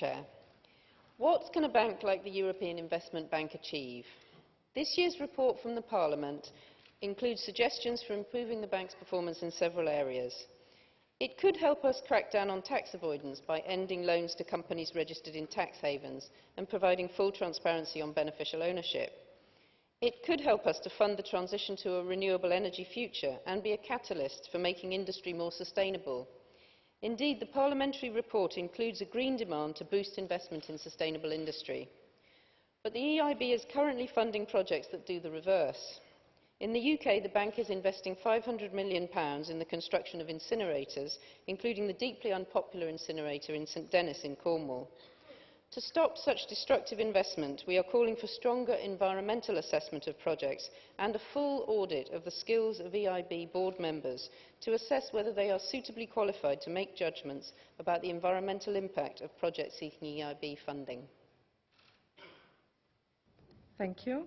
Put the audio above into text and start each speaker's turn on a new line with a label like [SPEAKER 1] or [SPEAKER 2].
[SPEAKER 1] Chair. What can a bank like the European Investment Bank achieve? This year's report from the Parliament includes suggestions for improving the bank's performance in several areas. It could help us crack down on tax avoidance by ending loans to companies registered in tax havens and providing full transparency on beneficial ownership. It could help us to fund the transition to a renewable energy future and be a catalyst for making industry more sustainable. Indeed, the parliamentary report includes a green demand to boost investment in sustainable industry. But the EIB is currently funding projects that do the reverse. In the UK, the bank is investing £500 million in the construction of incinerators, including the deeply unpopular incinerator in St Dennis in Cornwall. To stop such destructive investment, we are calling for stronger environmental assessment of projects and a full audit of the skills of EIB board members to assess whether they are suitably qualified to make judgments about the environmental impact of projects seeking EIB funding.
[SPEAKER 2] Thank you.